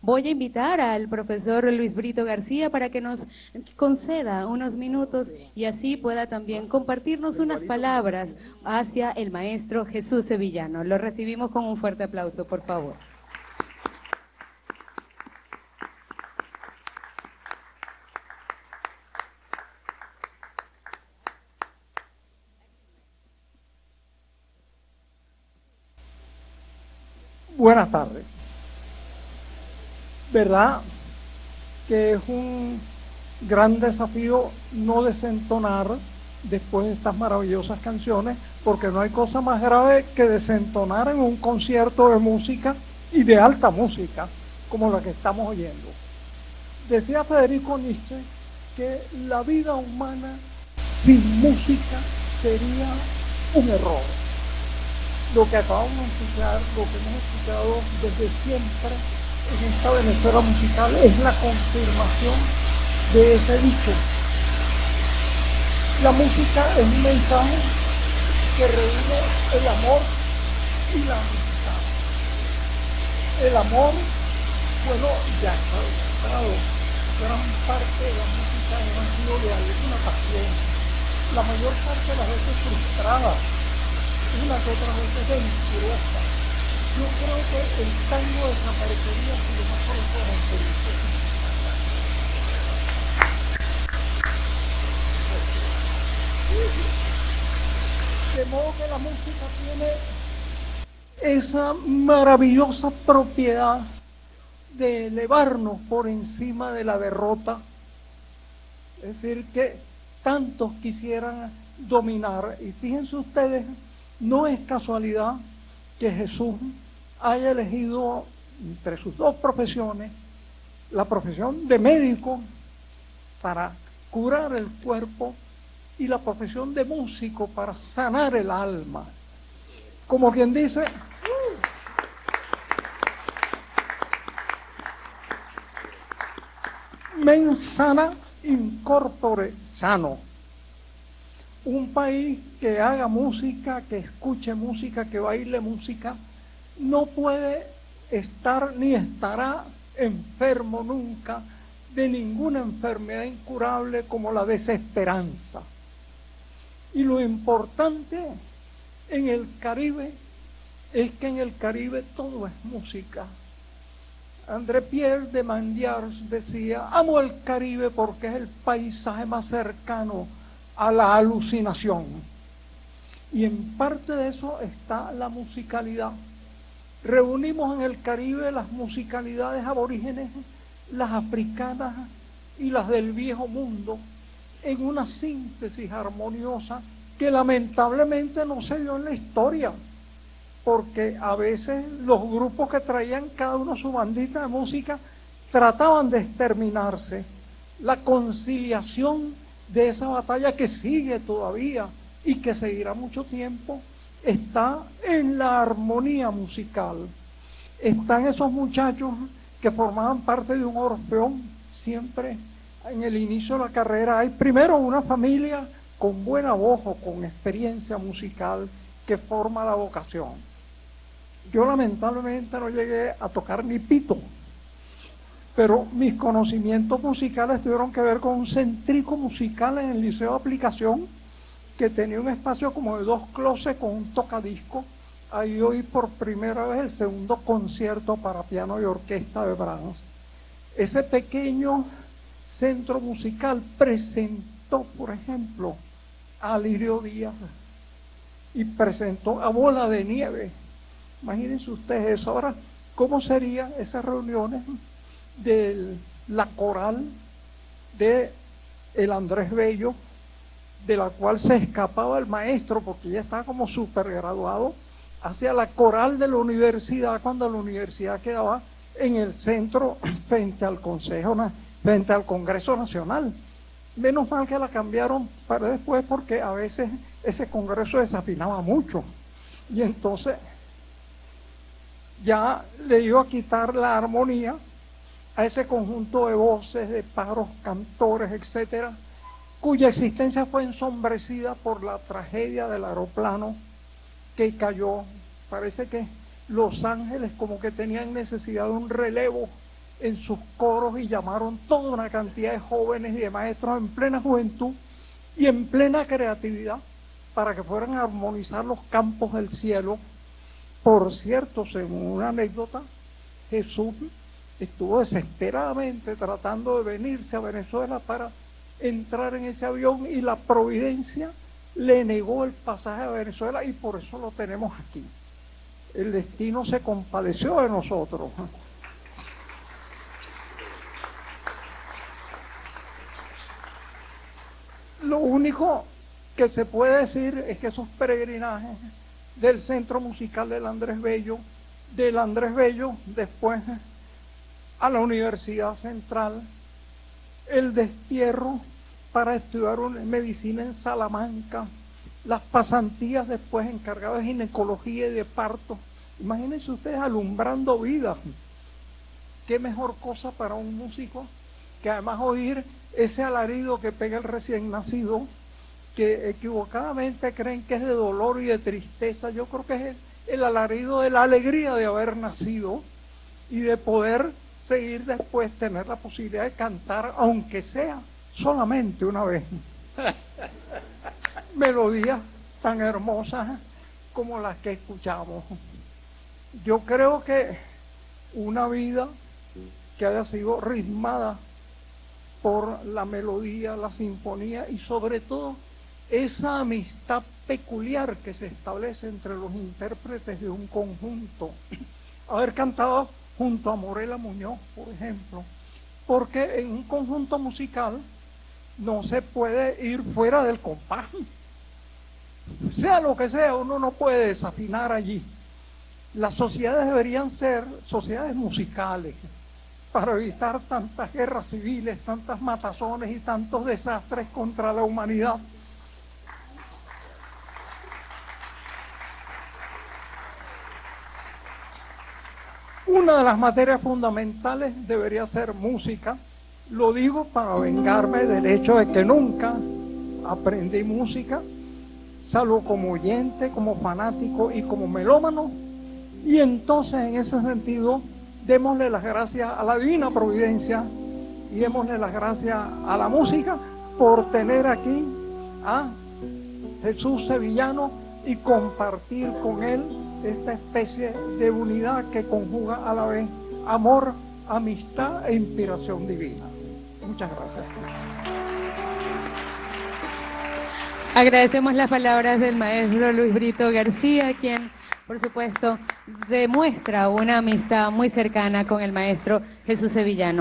Voy a invitar al profesor Luis Brito García para que nos conceda unos minutos y así pueda también compartirnos unas palabras hacia el maestro Jesús Sevillano. Lo recibimos con un fuerte aplauso, por favor. Buenas tardes. ¿Verdad que es un gran desafío no desentonar después de estas maravillosas canciones? Porque no hay cosa más grave que desentonar en un concierto de música y de alta música, como la que estamos oyendo. Decía Federico Nietzsche que la vida humana sin música sería un error lo que acabamos de escuchar, lo que hemos escuchado desde siempre en esta Venezuela musical es la confirmación de ese dicho. La música es un mensaje que reúne el amor y la amistad. El amor, bueno, ya está demostrado. Gran parte de la música ha sido de alguna pasión. La mayor parte de las veces frustrada una que otra vez mentirosa. Yo creo que el tango desaparecería si los mejores fueran felices. De modo que la música tiene esa maravillosa propiedad de elevarnos por encima de la derrota. Es decir, que tantos quisieran dominar. Y fíjense ustedes, no es casualidad que Jesús haya elegido entre sus dos profesiones la profesión de médico para curar el cuerpo y la profesión de músico para sanar el alma. Como quien dice, mens sana incorpore sano un país que haga música, que escuche música, que baile música, no puede estar ni estará enfermo nunca de ninguna enfermedad incurable como la desesperanza. Y lo importante en el Caribe es que en el Caribe todo es música. André Pierre de Mandiars decía, amo el Caribe porque es el paisaje más cercano a la alucinación. Y en parte de eso está la musicalidad. Reunimos en el Caribe las musicalidades aborígenes, las africanas y las del viejo mundo, en una síntesis armoniosa que lamentablemente no se dio en la historia, porque a veces los grupos que traían cada uno su bandita de música trataban de exterminarse. La conciliación de esa batalla que sigue todavía y que seguirá mucho tiempo, está en la armonía musical. Están esos muchachos que formaban parte de un orfeón, siempre en el inicio de la carrera hay primero una familia con buena voz o con experiencia musical que forma la vocación. Yo lamentablemente no llegué a tocar ni pito, pero mis conocimientos musicales tuvieron que ver con un centrico musical en el Liceo de Aplicación, que tenía un espacio como de dos closets con un tocadisco. Ahí oí por primera vez el segundo concierto para piano y orquesta de Brahms. Ese pequeño centro musical presentó, por ejemplo, a Lirio Díaz y presentó a Bola de Nieve. Imagínense ustedes eso. Ahora, ¿cómo serían esas reuniones? de la coral de el Andrés Bello, de la cual se escapaba el maestro porque ya estaba como super graduado, hacia la coral de la universidad cuando la universidad quedaba en el centro frente al Consejo, frente al Congreso Nacional. Menos mal que la cambiaron para después porque a veces ese congreso desafinaba mucho. Y entonces ya le iba a quitar la armonía a ese conjunto de voces, de pájaros, cantores, etcétera, cuya existencia fue ensombrecida por la tragedia del aeroplano que cayó. Parece que Los Ángeles como que tenían necesidad de un relevo en sus coros y llamaron toda una cantidad de jóvenes y de maestros en plena juventud y en plena creatividad para que fueran a armonizar los campos del cielo. Por cierto, según una anécdota, Jesús estuvo desesperadamente tratando de venirse a Venezuela para entrar en ese avión y la providencia le negó el pasaje a Venezuela y por eso lo tenemos aquí. El destino se compadeció de nosotros. Lo único que se puede decir es que esos peregrinajes del Centro Musical del Andrés Bello, del Andrés Bello, después a la Universidad Central, el destierro para estudiar medicina en Salamanca, las pasantías después encargadas de ginecología y de parto. Imagínense ustedes alumbrando vidas. Qué mejor cosa para un músico que además oír ese alarido que pega el recién nacido, que equivocadamente creen que es de dolor y de tristeza. Yo creo que es el, el alarido de la alegría de haber nacido y de poder seguir después, tener la posibilidad de cantar, aunque sea solamente una vez. Melodías tan hermosas como las que escuchamos. Yo creo que una vida que haya sido ritmada por la melodía, la sinfonía y sobre todo esa amistad peculiar que se establece entre los intérpretes de un conjunto. Haber cantado junto a Morela Muñoz, por ejemplo, porque en un conjunto musical no se puede ir fuera del compás. Sea lo que sea, uno no puede desafinar allí. Las sociedades deberían ser sociedades musicales para evitar tantas guerras civiles, tantas matazones y tantos desastres contra la humanidad. Una de las materias fundamentales debería ser música. Lo digo para vengarme del hecho de que nunca aprendí música, salvo como oyente, como fanático y como melómano. Y entonces en ese sentido, démosle las gracias a la divina providencia y démosle las gracias a la música por tener aquí a Jesús Sevillano y compartir con él esta especie de unidad que conjuga a la vez amor, amistad e inspiración divina. Muchas gracias. Agradecemos las palabras del maestro Luis Brito García, quien, por supuesto, demuestra una amistad muy cercana con el maestro Jesús Sevillano.